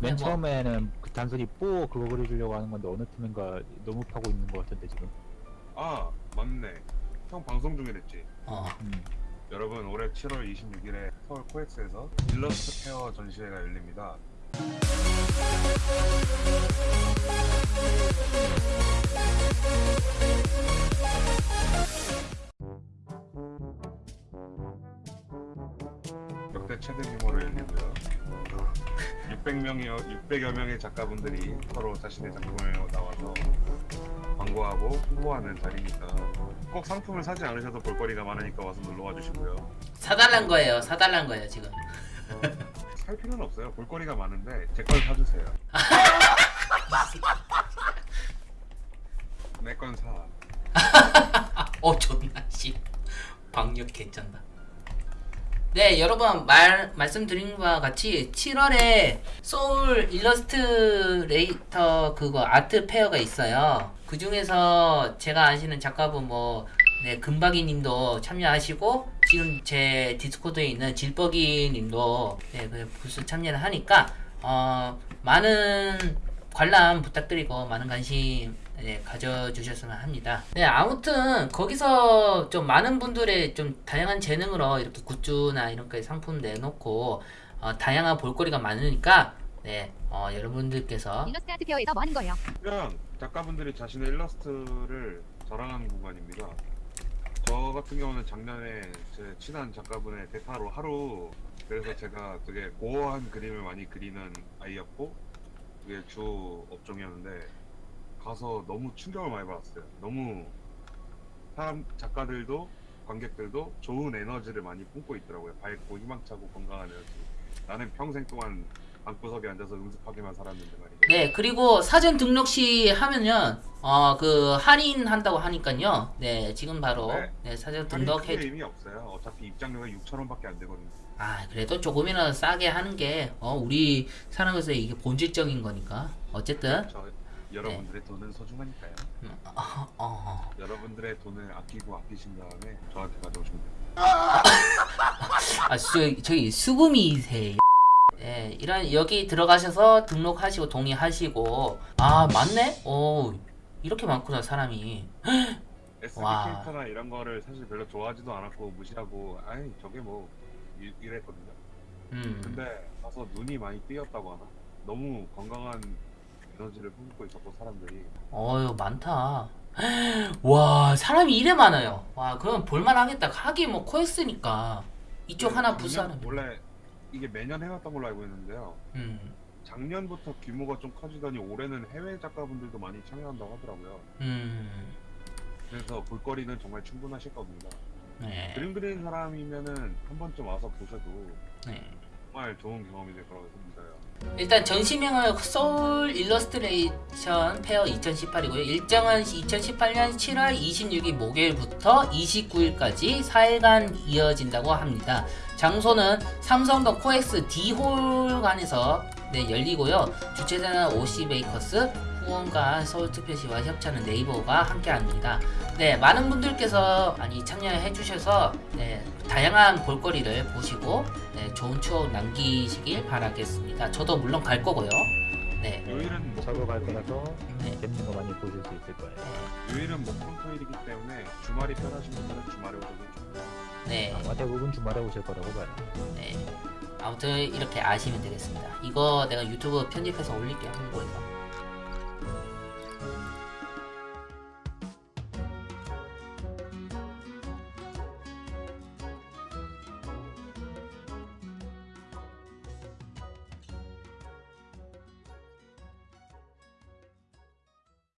맨 뭐- 처음에는 그 단순히 뽀 그거 그려주려고 하는 건데 어느 팀인가 너무 파고 있는 것 같은데 지금. 아 맞네 형 방송 중이랬지 어. 음. 여러분 올해 7월 26일에 서울 코엑스에서 일러스트 페어 전시회가 열립니다 역대 최대 규모로 열리고요 600명이요 600여 명의 작가분들이 서로 자신의 작품을 나와서 광고하고 홍보하는 자리니까 꼭 상품을 사지 않으셔도 볼거리가 많으니까 와서 놀러와 주시고요 사달란 거예요. 사달란 거예요 지금. 살 필요는 없어요 볼거리가 많은데 제 걸 사주세요 내 건 사. 어 존나 씨. 방역 괜찮다. 네 여러분 말 말씀드린 바와 같이 7월에 서울 일러스트레이터 그거 art fair가 있어요. 그 중에서 제가 아시는 작가분 뭐 네, 금박이 님도 참여하시고 지금 제 디스코드에 있는 질버기 님도 네, 그 부스 참여를 하니까 어, 많은 관람 부탁드리고 많은 관심 네, 가져주셨으면 합니다. 네, 아무튼 거기서 좀 많은 분들의 좀 다양한 재능으로 이렇게 굿즈나 이런 거 상품 내놓고 어, 다양한 볼거리가 많으니까 네, 어, 여러분들께서 일러스트 아트 페어에서 뭐 하는 거예요? 그냥 작가분들이 자신의 일러스트를 자랑하는 공간입니다. 저 같은 경우는 작년에 제 친한 작가분의 대타로 하루 그래서 제가 되게 고어한 그림을 많이 그리는 아이였고 그게 주 업종이었는데 가서 너무 충격을 많이 받았어요. 너무 사람 작가들도 관객들도 좋은 에너지를 많이 뿜고 있더라고요. 밝고 희망차고 건강한 에너지. 나는 평생 동안 방구석에 앉아서 응습하기만 살았는데 말이죠. 네 그리고 사전 등록 시 하면은 어 그 할인 한다고 하니까요 네 지금 바로 네. 네, 사전 할인 등록해 의미 없어요. 어차피 입장료가 6천 원밖에 안 되거든요. 아 그래도 조금이라도 싸게 하는 게 어, 우리 사람에서 이게 본질적인 거니까 어쨌든 저 여러분들의 돈은 소중하니까요. 음, 어, 어. 여러분들의 돈을 아끼고 아끼신 다음에 저한테 가져오시면 돼요. 아 저, 저기 수금이세요 예 이런 여기 들어가셔서 등록하시고 동의하시고 아 맞네 오 이렇게 많구나 사람이. SD 와. 캐릭터나 이런 거를 사실 별로 좋아하지도 않았고 무시하고 아이 저게 뭐 이- 이랬거든요. 음. 근데 가서 눈이 많이 띄었다고 하나? 너무 건강한 에너지를 품고 있었고 사람들이. 어유 많다. 와 사람이 이래 많아요. 와 그럼 볼만하겠다. 하긴 뭐 코엑스니까. 이쪽 하나 작년- 부스하는 원래 이게 매년 해왔던 걸로 알고 있는데요. 음, 작년부터 규모가 좀 커지더니 올해는 해외 작가분들도 많이 참여한다고 하더라고요. 음, 그래서 볼거리는 정말 충분하실 겁니다. 네, 그림 그리는 사람이면은 한 번쯤 와서 보셔도 네. 정말 좋은 경험이 될 거라고 믿어요. 일단 전시명은 서울 일러스트레이션 fair 2018이고요. 일정은 2018년 7월 26일 목요일부터 29일까지 4일간 이어진다고 합니다. 장소는 삼성동 코엑스 D홀관에서 네, 열리고요. 주최자는 오씨메이커스, 후원과 서울특별시와 협찬은 네이버가 함께합니다. 네, 많은 분들께서 많이 참여해 주셔서 네, 다양한 볼거리를 보시고 네, 좋은 추억 남기시길 바라겠습니다. 저도 물론 갈 거고요. 네. 요일은 뭐 저도 갈 거라서 네. 재밌는 거 많이 보실 수 있을 거예요. 요일은 목금 토일이기 때문에 주말이 편하신 분들은 주말에 오셔도 좋고요. 네. 아마 대부분 주말에 오실 거라고 봐요. 네. 아무튼 이렇게 아시면 되겠습니다. 이거 내가 유튜브 편집해서 올릴게요. 홍보해서.